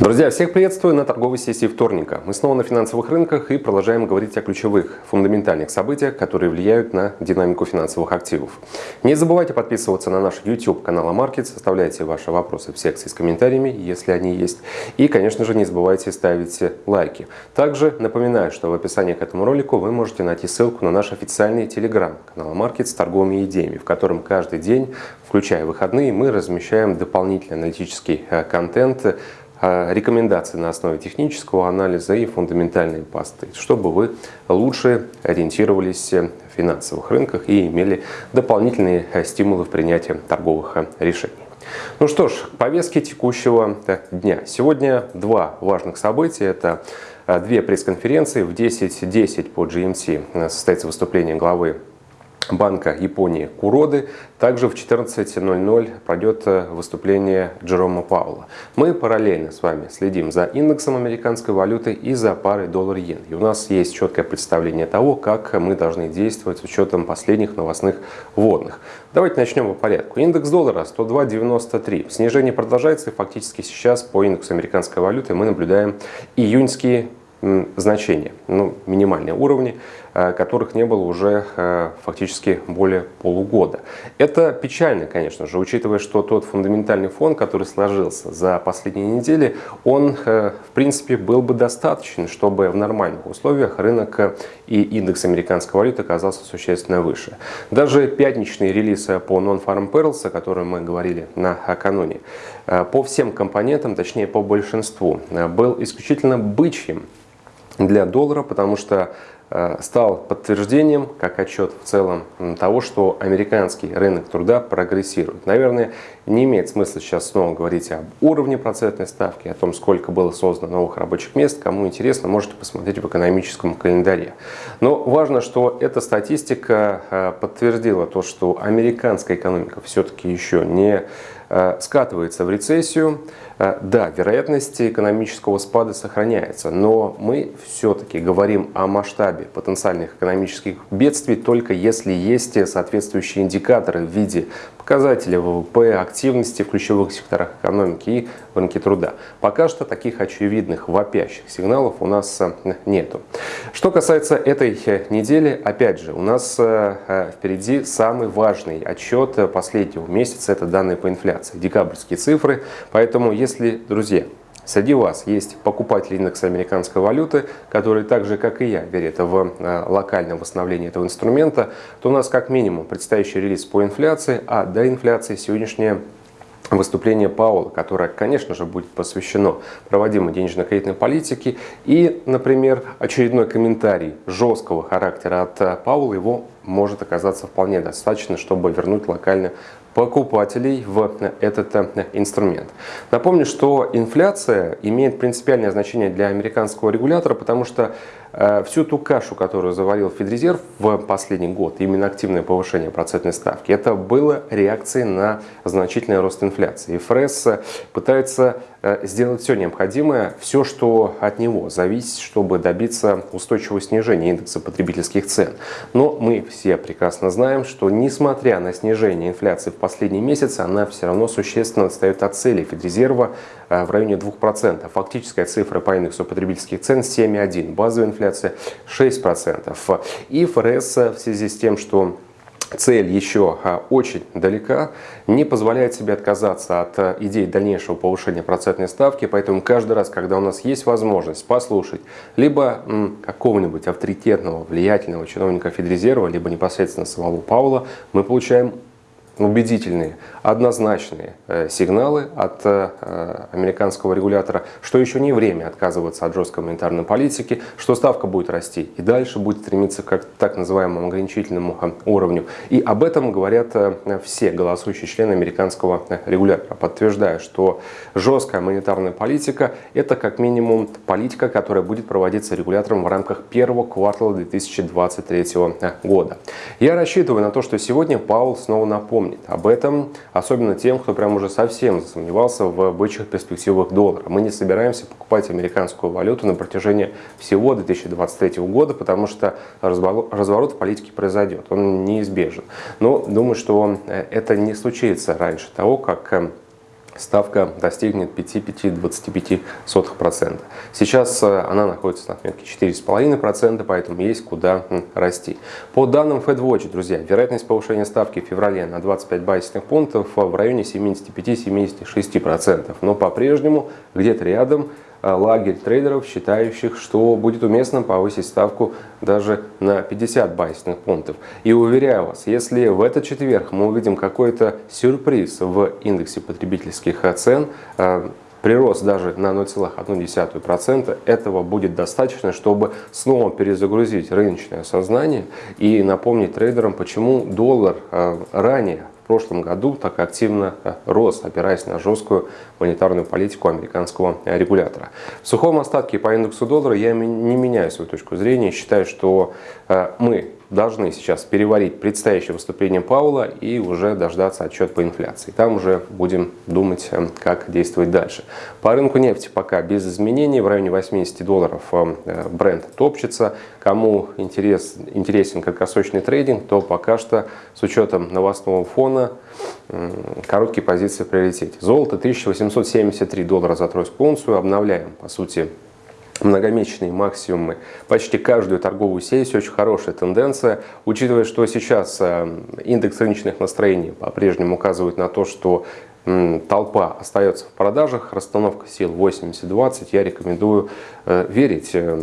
Друзья, всех приветствую на торговой сессии вторника. Мы снова на финансовых рынках и продолжаем говорить о ключевых, фундаментальных событиях, которые влияют на динамику финансовых активов. Не забывайте подписываться на наш YouTube канал Markets, оставляйте ваши вопросы в секции с комментариями, если они есть. И, конечно же, не забывайте ставить лайки. Также напоминаю, что в описании к этому ролику вы можете найти ссылку на наш официальный телеграм канал Markets с торговыми идеями, в котором каждый день, включая выходные, мы размещаем дополнительный аналитический э, контент, рекомендации на основе технического анализа и фундаментальной пасты, чтобы вы лучше ориентировались в финансовых рынках и имели дополнительные стимулы в принятии торговых решений. Ну что ж, повестки текущего дня. Сегодня два важных события. Это а, две пресс-конференции. В 10.10 .10 по GMT состоится выступление главы Банка Японии Куроды. Также в 14.00 пройдет э, выступление Джерома Паула. Мы параллельно с вами следим за индексом американской валюты и за парой доллар-иен. И у нас есть четкое представление того, как мы должны действовать с учетом последних новостных вводных. Давайте начнем по порядку. Индекс доллара 102.93. Снижение продолжается и фактически сейчас по индексу американской валюты мы наблюдаем июньские значения, ну, минимальные уровни, которых не было уже э, фактически более полугода. Это печально, конечно же, учитывая, что тот фундаментальный фон, который сложился за последние недели, он, э, в принципе, был бы достаточен, чтобы в нормальных условиях рынок и индекс американской валюты оказался существенно выше. Даже пятничный релиз по Non-Farm Perils, о котором мы говорили накануне, по всем компонентам, точнее по большинству, был исключительно бычьим для доллара, потому что э, стал подтверждением, как отчет в целом, того, что американский рынок труда прогрессирует. Наверное, не имеет смысла сейчас снова говорить об уровне процентной ставки, о том, сколько было создано новых рабочих мест. Кому интересно, можете посмотреть в экономическом календаре. Но важно, что эта статистика э, подтвердила то, что американская экономика все-таки еще не Э, скатывается в рецессию. Э, да, вероятность экономического спада сохраняется, но мы все-таки говорим о масштабе потенциальных экономических бедствий только если есть соответствующие индикаторы в виде показателей ВВП, активности в ключевых секторах экономики и рынке труда. Пока что таких очевидных вопящих сигналов у нас э, нету. Что касается этой недели, опять же, у нас впереди самый важный отчет последнего месяца, это данные по инфляции, декабрьские цифры. Поэтому, если, друзья, Среди вас есть покупатели индекса американской валюты, которые так же, как и я, верят в э, локальное восстановление этого инструмента, то у нас как минимум предстоящий релиз по инфляции, а до инфляции сегодняшняя выступление Паула, которое, конечно же, будет посвящено проводимой денежно-кредитной политике. И, например, очередной комментарий жесткого характера от э, Паула, его может оказаться вполне достаточно, чтобы вернуть локально покупателей в этот э, инструмент. Напомню, что инфляция имеет принципиальное значение для американского регулятора, потому что всю ту кашу, которую заварил Федрезерв в последний год, именно активное повышение процентной ставки, это было реакцией на значительный рост инфляции. И ФРС пытается э, сделать все необходимое, все, что от него зависит, чтобы добиться устойчивого снижения индекса потребительских цен. Но мы все прекрасно знаем, что несмотря на снижение инфляции в последние месяцы, она все равно существенно отстает от цели Федрезерва э, в районе 2%. Фактическая цифра по индексу потребительских цен 7,1%, базовая инфляция 6%. И ФРС в связи с тем, что цель еще а, очень далека, не позволяет себе отказаться от а, идей дальнейшего повышения процентной ставки, поэтому каждый раз, когда у нас есть возможность послушать либо какого-нибудь авторитетного, влиятельного чиновника Федрезерва, либо непосредственно самого Паула, мы получаем убедительные, однозначные э, сигналы от э, американского регулятора, что еще не время отказываться от жесткой монетарной политики, что ставка будет расти и дальше будет стремиться к так называемому ограничительному э, уровню. И об этом говорят все голосующие члены американского регулятора, подтверждая, что жесткая монетарная политика – это как минимум политика, которая будет проводиться регулятором в рамках первого квартала 2023 года. Я рассчитываю на то, что сегодня Паул снова напомнит, помнит об этом, особенно тем, кто прям уже совсем засомневался в бычьих перспективах доллара. Мы не собираемся покупать американскую валюту на протяжении всего 2023 года, потому что разворот в политике произойдет, он неизбежен. Но думаю, что э, это не случится раньше того, как э, ставка достигнет 5-5-25%. Сейчас э, она находится на отметке 4,5%, поэтому есть куда расти. По данным FedWatch, друзья, вероятность повышения ставки в феврале на 25 базисных пунктов в районе 75-76%, но по-прежнему где-то рядом Э, лагерь трейдеров, считающих, что будет уместно повысить ставку даже на 50 байсных пунктов. И уверяю вас, если в этот четверг мы увидим какой-то сюрприз в индексе потребительских цен, э, прирост даже на 0,1%, этого будет достаточно, чтобы снова перезагрузить рыночное сознание и напомнить трейдерам, почему доллар э, ранее в прошлом году так активно э, рос, опираясь на жесткую монетарную политику американского э, регулятора. В сухом остатке по индексу доллара я не меняю свою точку зрения. Считаю, что э, мы должны сейчас переварить предстоящее выступление Паула и уже дождаться отчет по инфляции. Там уже будем думать, как действовать дальше. По рынку нефти пока без изменений, в районе 80 долларов бренд топчется. Кому интерес, интересен краткосрочный трейдинг, то пока что с учетом новостного фона короткие позиции в приоритете. Золото 1873 доллара за тройскую унцию. Обновляем, по сути, многомесячные максимумы почти каждую торговую сессию. Очень хорошая тенденция. Учитывая, что сейчас э, индекс рыночных настроений по-прежнему указывает на то, что толпа остается в продажах, расстановка сил 80-20, я рекомендую э, верить э,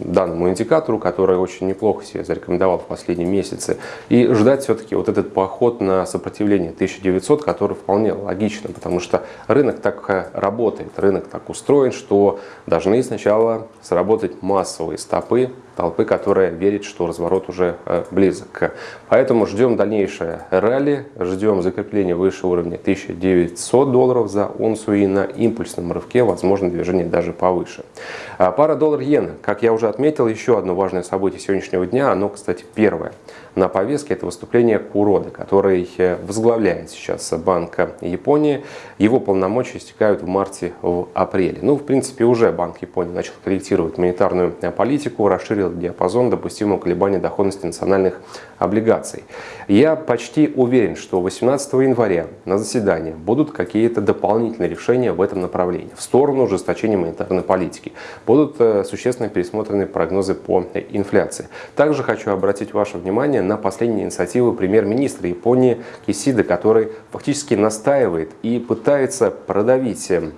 данному индикатору, который очень неплохо себя зарекомендовал в последние месяцы, и ждать все-таки вот этот поход на сопротивление 1900, который вполне логично, потому что рынок так э, работает, рынок так устроен, что должны сначала сработать массовые стопы, толпы, которая верит, что разворот уже э, близок. Поэтому ждем дальнейшее ралли, ждем закрепления выше уровня 1900 долларов за унцию и на импульсном рывке, возможно, движение даже повыше. А пара доллар-иена, как я уже отметил, еще одно важное событие сегодняшнего дня, оно, кстати, первое на повестке, это выступление Куроды, который э, возглавляет сейчас Банк Японии. Его полномочия истекают в марте, в апреле. Ну, в принципе, уже Банк Японии начал корректировать монетарную политику, расширил расширил диапазон допустимого колебания доходности национальных облигаций. Я почти уверен, что 18 января на заседании будут какие-то дополнительные решения в этом направлении, в сторону ужесточения монетарной политики. Будут э, существенно пересмотрены прогнозы по инфляции. Также хочу обратить ваше внимание на последние инициативы премьер-министра Японии Кисида, который фактически настаивает и пытается продавить э,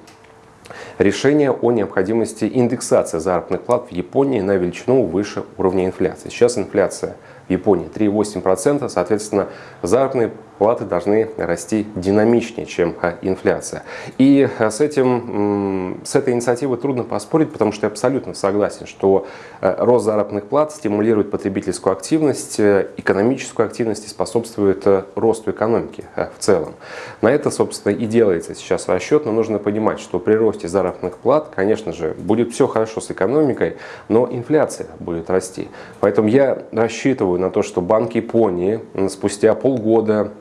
решение о необходимости индексации заработных плат в Японии на величину выше уровня инфляции. Сейчас инфляция в Японии 3,8%, соответственно, заработные платы должны расти динамичнее, чем а, инфляция. И а, с, этим, с этой инициативой трудно поспорить, потому что я абсолютно согласен, что а, рост заработных плат стимулирует потребительскую активность, э, экономическую активность и способствует э, росту экономики в целом. На это, собственно, и делается сейчас расчет, но нужно понимать, что при росте заработных плат, конечно же, будет все хорошо с экономикой, но инфляция будет расти. Поэтому я рассчитываю на то, что Банк Японии спустя полгода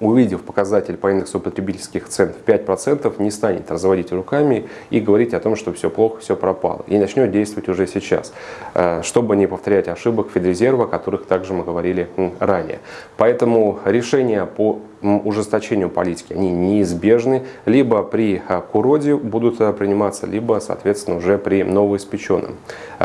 увидев показатель по индексу потребительских цен в 5%, не станет разводить руками и говорить о том, что все плохо, все пропало. И начнет действовать уже сейчас, э, чтобы не повторять ошибок Федрезерва, о которых также мы говорили ранее. Поэтому решения по ужесточению политики, они неизбежны. Либо при а, Куроде будут а, приниматься, либо, соответственно, уже при новоиспеченном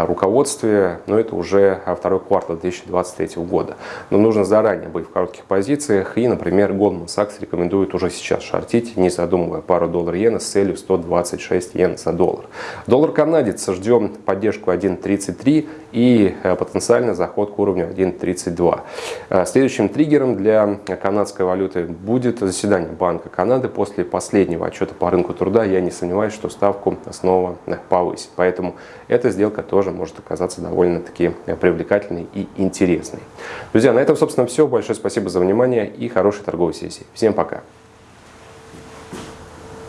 руководстве. Но это уже второй квартал 2023 года. Но нужно заранее быть в коротких позициях. И, например, Goldman Sachs рекомендует уже сейчас шортить, не задумывая пару доллар-иена с целью 126 йен за доллар. Доллар канадец ждем поддержку 1.33 и потенциально заход к уровню 1.32. Следующим триггером для канадской валюты будет заседание Банка Канады после последнего отчета по рынку труда. Я не сомневаюсь, что ставку снова повысит. Поэтому эта сделка тоже может оказаться довольно-таки привлекательной и интересной. Друзья, на этом, собственно, все. Большое спасибо за внимание и хорошей торговой сессии. Всем пока!